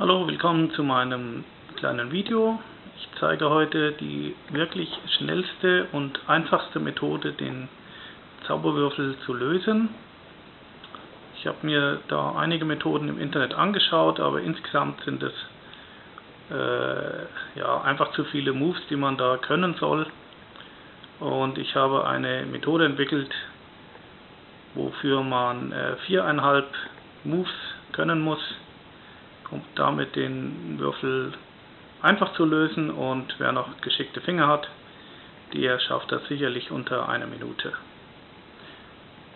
Hallo, willkommen zu meinem kleinen Video. Ich zeige heute die wirklich schnellste und einfachste Methode, den Zauberwürfel zu lösen. Ich habe mir da einige Methoden im Internet angeschaut, aber insgesamt sind es äh, ja, einfach zu viele Moves, die man da können soll. Und ich habe eine Methode entwickelt, wofür man äh, viereinhalb Moves können muss um damit den Würfel einfach zu lösen und wer noch geschickte Finger hat, der schafft das sicherlich unter einer Minute.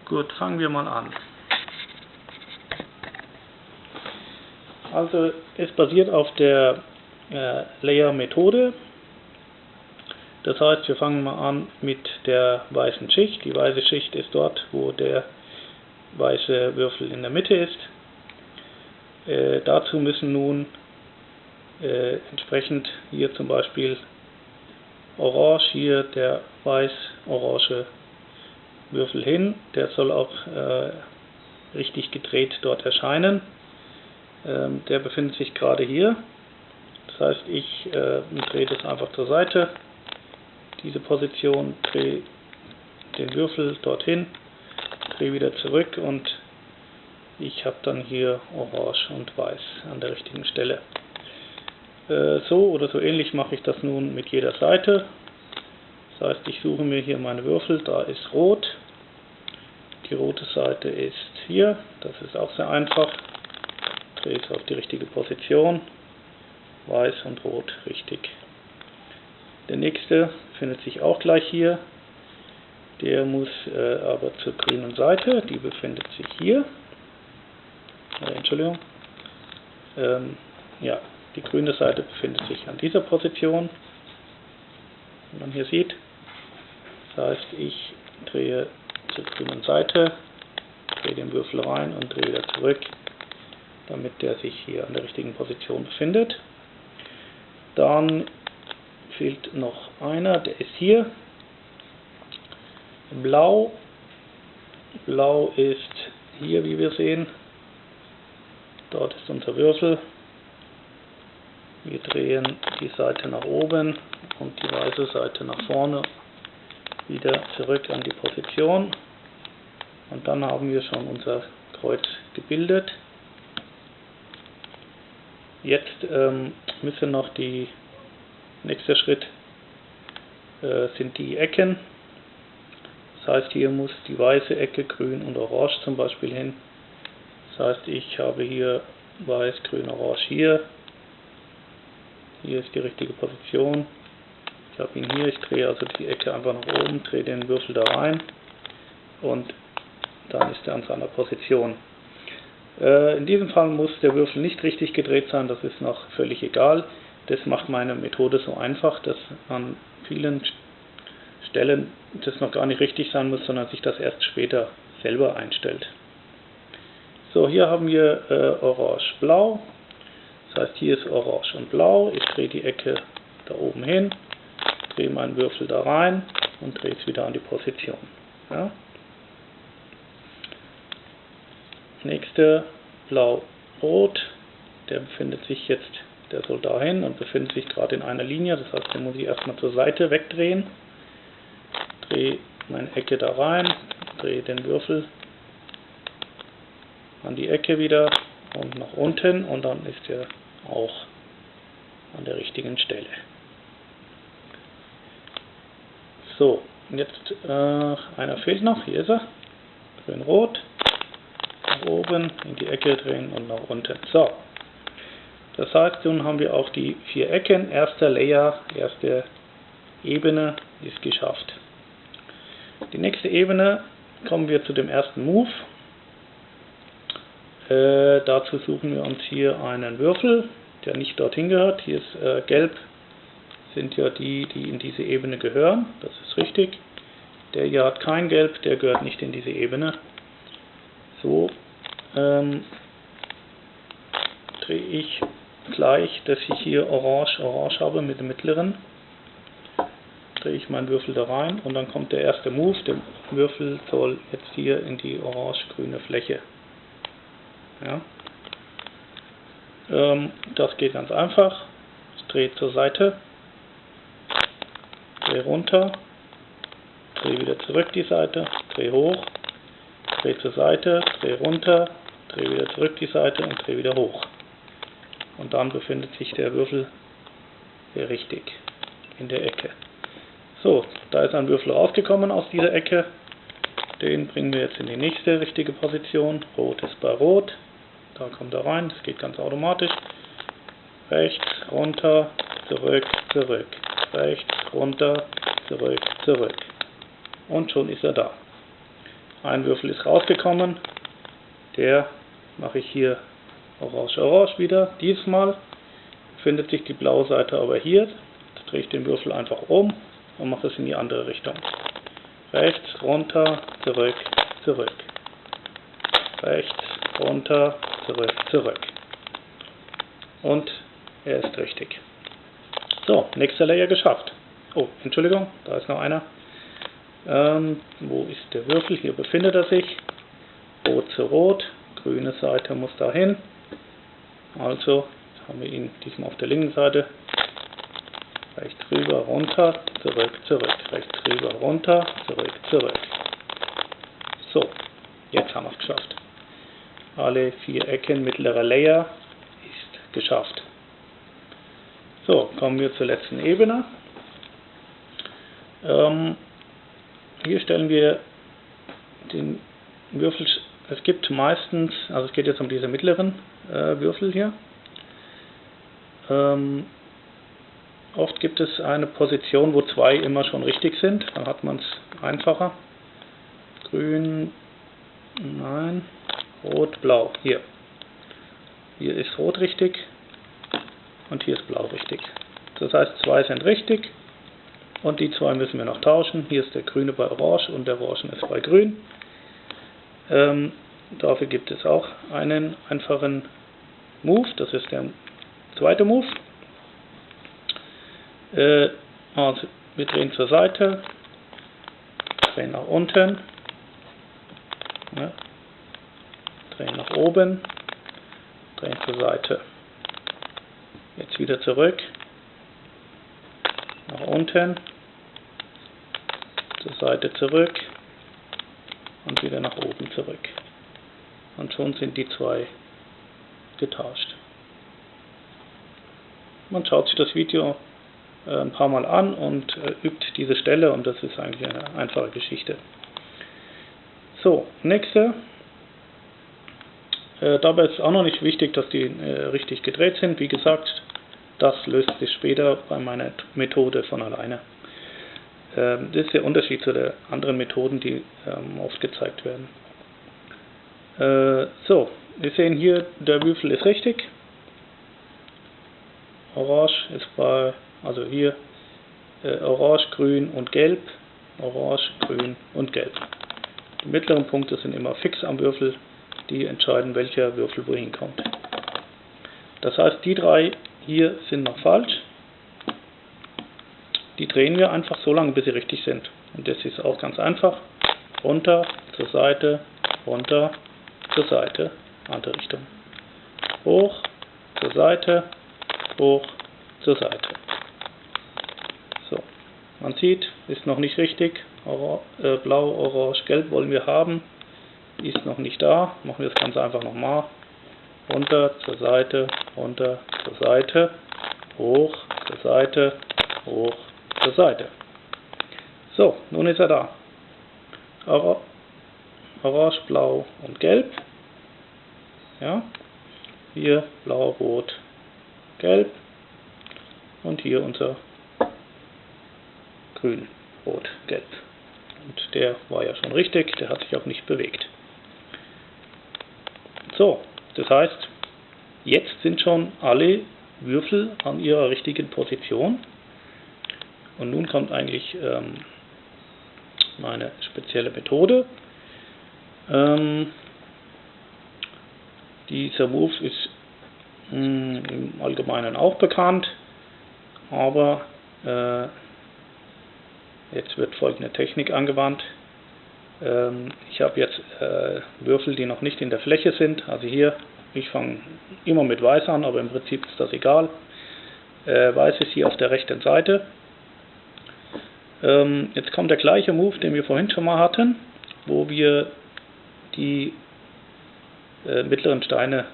Gut, fangen wir mal an. Also es basiert auf der äh, Layer-Methode. Das heißt, wir fangen mal an mit der weißen Schicht. Die weiße Schicht ist dort, wo der weiße Würfel in der Mitte ist. Äh, dazu müssen nun äh, entsprechend hier zum Beispiel orange, hier der weiß-orange Würfel hin. Der soll auch äh, richtig gedreht dort erscheinen. Ähm, der befindet sich gerade hier. Das heißt, ich äh, drehe das einfach zur Seite. Diese Position, drehe den Würfel dorthin, drehe wieder zurück und ich habe dann hier orange und weiß an der richtigen Stelle. Äh, so oder so ähnlich mache ich das nun mit jeder Seite. Das heißt, ich suche mir hier meine Würfel, da ist rot. Die rote Seite ist hier, das ist auch sehr einfach. Drehe es auf die richtige Position. Weiß und rot richtig. Der nächste findet sich auch gleich hier. Der muss äh, aber zur grünen Seite, die befindet sich hier äh, Entschuldigung, ähm, ja, die grüne Seite befindet sich an dieser Position, wie man hier sieht. Das heißt, ich drehe zur grünen Seite, drehe den Würfel rein und drehe wieder zurück, damit der sich hier an der richtigen Position befindet. Dann fehlt noch einer, der ist hier. Blau. Blau ist hier, wie wir sehen, Dort ist unser Würfel. Wir drehen die Seite nach oben und die weiße Seite nach vorne wieder zurück an die Position. Und dann haben wir schon unser Kreuz gebildet. Jetzt ähm, müssen noch die nächste Schritt äh, sind die Ecken. Das heißt, hier muss die weiße Ecke grün und orange zum Beispiel hin. Das heißt, ich habe hier weiß, grün, orange hier. Hier ist die richtige Position. Ich habe ihn hier, ich drehe also die Ecke einfach nach oben, drehe den Würfel da rein und dann ist er an seiner Position. Äh, in diesem Fall muss der Würfel nicht richtig gedreht sein, das ist noch völlig egal. Das macht meine Methode so einfach, dass an vielen Stellen das noch gar nicht richtig sein muss, sondern sich das erst später selber einstellt. So, hier haben wir äh, orange-blau. Das heißt, hier ist orange und blau. Ich drehe die Ecke da oben hin, drehe meinen Würfel da rein und drehe es wieder an die Position. Ja. Nächste blau-rot. Der befindet sich jetzt, der soll dahin und befindet sich gerade in einer Linie. Das heißt, den muss ich erstmal zur Seite wegdrehen. Drehe meine Ecke da rein, drehe den Würfel an die Ecke wieder und nach unten und dann ist er auch an der richtigen Stelle. So, jetzt äh, einer fehlt noch, hier ist er, grün-rot, nach oben, in die Ecke drehen und nach unten. So, das heißt, nun haben wir auch die vier Ecken, erster Layer, erste Ebene ist geschafft. Die nächste Ebene kommen wir zu dem ersten Move. Äh, dazu suchen wir uns hier einen Würfel, der nicht dorthin gehört. Hier ist äh, gelb, sind ja die, die in diese Ebene gehören. Das ist richtig. Der hier hat kein Gelb, der gehört nicht in diese Ebene. So ähm, drehe ich gleich, dass ich hier orange, orange habe mit dem mittleren. Drehe ich meinen Würfel da rein und dann kommt der erste Move. Der Würfel soll jetzt hier in die orange-grüne Fläche ja. Ähm, das geht ganz einfach. Ich drehe zur Seite, drehe runter, drehe wieder zurück die Seite, drehe hoch, drehe zur Seite, drehe runter, drehe wieder zurück die Seite und drehe wieder hoch. Und dann befindet sich der Würfel hier richtig in der Ecke. So, da ist ein Würfel rausgekommen aus dieser Ecke. Den bringen wir jetzt in die nächste richtige Position. Rot ist bei Rot. Da kommt er rein, das geht ganz automatisch. Rechts, runter, zurück, zurück. Rechts, runter, zurück, zurück. Und schon ist er da. Ein Würfel ist rausgekommen. Der mache ich hier orange-orange wieder. Diesmal befindet sich die blaue Seite aber hier. Jetzt drehe ich den Würfel einfach um und mache es in die andere Richtung. Rechts, runter, zurück, zurück. Rechts, runter, zurück, zurück. Und er ist richtig. So, nächster Layer geschafft. Oh, Entschuldigung, da ist noch einer. Ähm, wo ist der Würfel? Hier befindet er sich. Rot zu Rot, grüne Seite muss dahin. Also haben wir ihn diesmal auf der linken Seite. Rechts rüber, runter, zurück, zurück. Rechts rüber, runter, zurück, zurück. So, jetzt haben wir es geschafft. Alle vier Ecken mittlerer Layer ist geschafft. So, kommen wir zur letzten Ebene. Ähm, hier stellen wir den Würfel, es gibt meistens, also es geht jetzt um diese mittleren äh, Würfel hier. Ähm, oft gibt es eine Position, wo zwei immer schon richtig sind, dann hat man es einfacher. Grün, nein, rot, blau, hier. Hier ist rot richtig und hier ist blau richtig. Das heißt, zwei sind richtig und die zwei müssen wir noch tauschen. Hier ist der grüne bei orange und der orange ist bei grün. Ähm, dafür gibt es auch einen einfachen Move, das ist der zweite Move. Äh, also wir drehen zur Seite, drehen nach unten, ne, drehen nach oben, drehen zur Seite. Jetzt wieder zurück, nach unten, zur Seite zurück und wieder nach oben zurück. Und schon sind die zwei getauscht. Man schaut sich das Video ein paar Mal an und äh, übt diese Stelle und das ist eigentlich eine einfache Geschichte. So, nächste. Äh, dabei ist auch noch nicht wichtig, dass die richtig gedreht sind. Wie gesagt, das löst sich später bei meiner Methode von alleine. Ähm, das ist der Unterschied zu den anderen Methoden, die ähm, oft gezeigt werden. so, wir sehen hier, der Würfel ist richtig. Orange ist bei, also hier äh, Orange, Grün und Gelb. Orange, Grün und Gelb. Die mittleren Punkte sind immer fix am Würfel, die entscheiden, welcher Würfel wohin kommt. Das heißt, die drei hier sind noch falsch. Die drehen wir einfach so lange, bis sie richtig sind. Und das ist auch ganz einfach. Runter, zur Seite, runter, zur Seite, andere Richtung. Hoch, zur Seite, hoch, zur Seite. So, man sieht, ist noch nicht richtig. Ora äh, Blau, Orange, Gelb wollen wir haben. Ist noch nicht da. Machen wir das Ganze einfach nochmal. Runter, zur Seite, runter, zur Seite, hoch, zur Seite, hoch, zur Seite. So, nun ist er da. Orange, Blau und Gelb. Ja, hier Blau, Rot, Gelb und hier unser Grün, Rot, Gelb. Und der war ja schon richtig, der hat sich auch nicht bewegt. So, das heißt, jetzt sind schon alle Würfel an ihrer richtigen Position. Und nun kommt eigentlich ähm, meine spezielle Methode. Ähm, dieser Move ist mh, hm, im Allgemeinen auch bekannt, aber äh, jetzt wird folgende Technik angewandt. Ähm, ich habe jetzt äh, Würfel, die noch nicht in der Fläche sind, also hier ich fange immer mit Weiß an, aber im Prinzip ist das egal. Äh, Weiß ist hier auf der rechten Seite. Ähm, jetzt kommt der gleiche Move, den wir vorhin schon mal hatten, wo wir die äh, mittleren Steine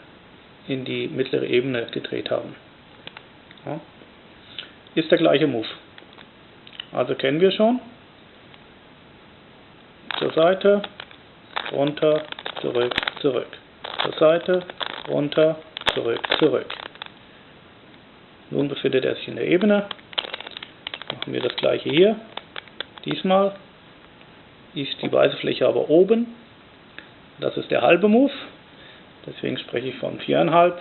in die mittlere Ebene gedreht haben. Ja. Ist der gleiche Move. Also kennen wir schon. Zur Seite, runter, zurück, zurück. Zur Seite, runter, zurück, zurück. Nun befindet er sich in der Ebene. Machen wir das gleiche hier. Diesmal ist die weiße Fläche aber oben. Das ist der halbe Move. Deswegen spreche ich von 4,5.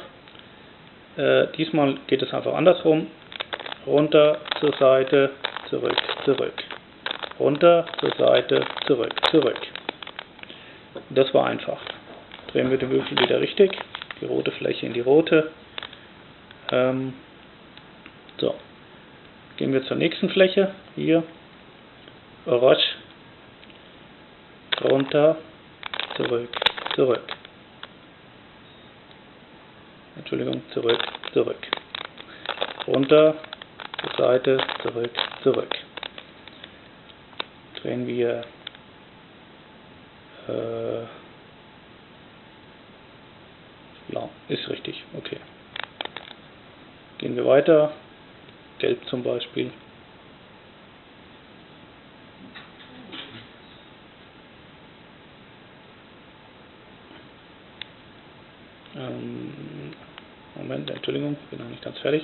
Äh, diesmal geht es einfach andersrum. Runter, zur Seite, zurück, zurück. Runter, zur Seite, zurück, zurück. Das war einfach. Drehen wir den Würfel wieder richtig. Die rote Fläche in die rote. Ähm, so. Gehen wir zur nächsten Fläche. Hier. Orange. Runter, zurück, zurück. Entschuldigung, zurück, zurück. Runter, zur Seite, zurück, zurück. Drehen wir äh, ja, ist richtig, okay. Gehen wir weiter. Gelb zum Beispiel. Ähm, Entschuldigung, bin noch nicht ganz fertig.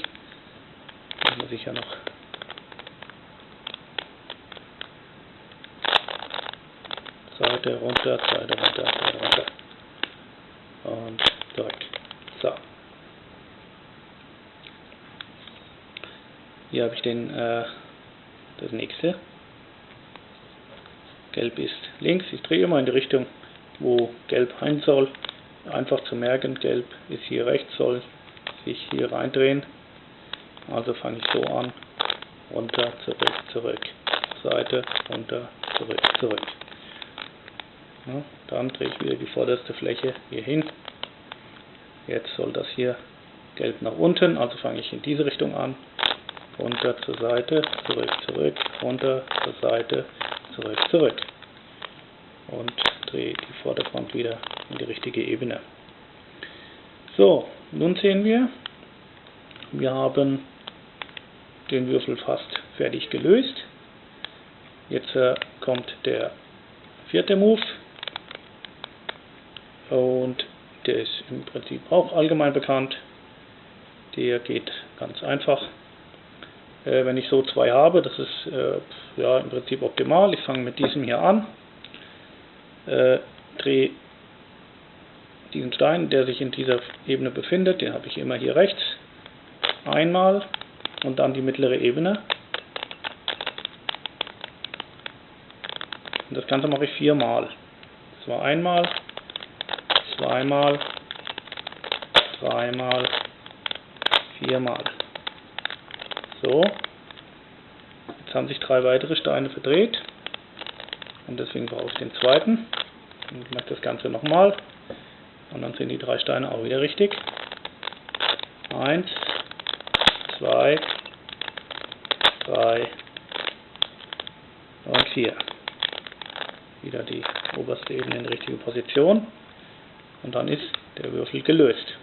Da muss ich ja noch Seite runter, Seite runter, Seite runter. Und zurück. So. Hier habe ich den, äh, das nächste. Gelb ist links. Ich drehe immer in die Richtung, wo Gelb rein soll. Einfach zu merken, Gelb ist hier rechts, soll sich hier reindrehen. Also fange ich so an. Runter, zurück, zurück. Seite, runter, zurück, zurück. Ja, dann drehe ich wieder die vorderste Fläche hier hin. Jetzt soll das hier gelb nach unten, also fange ich in diese Richtung an. Runter zur Seite, zurück, zurück, runter zur Seite, zurück, zurück. Und drehe die Vorderfront wieder in die richtige Ebene. So, nun sehen wir, wir haben den Würfel fast fertig gelöst. Jetzt äh, kommt der vierte Move und der ist im Prinzip auch allgemein bekannt. Der geht ganz einfach. Äh, wenn ich so zwei habe, das ist äh, ja im Prinzip optimal. Ich fange mit diesem hier an, äh, drehe diesen Stein, der sich in dieser Ebene befindet, den habe ich immer hier rechts, einmal und dann die mittlere Ebene. Und das Ganze mache ich viermal. Das war einmal, zweimal, dreimal, viermal. So, jetzt haben sich drei weitere Steine verdreht und deswegen brauche ich den zweiten. Und ich mache das Ganze nochmal und dann sind die drei Steine auch wieder richtig. Eins, zwei, drei und vier. Wieder die oberste Ebene in die richtige Position und dann ist der Würfel gelöst.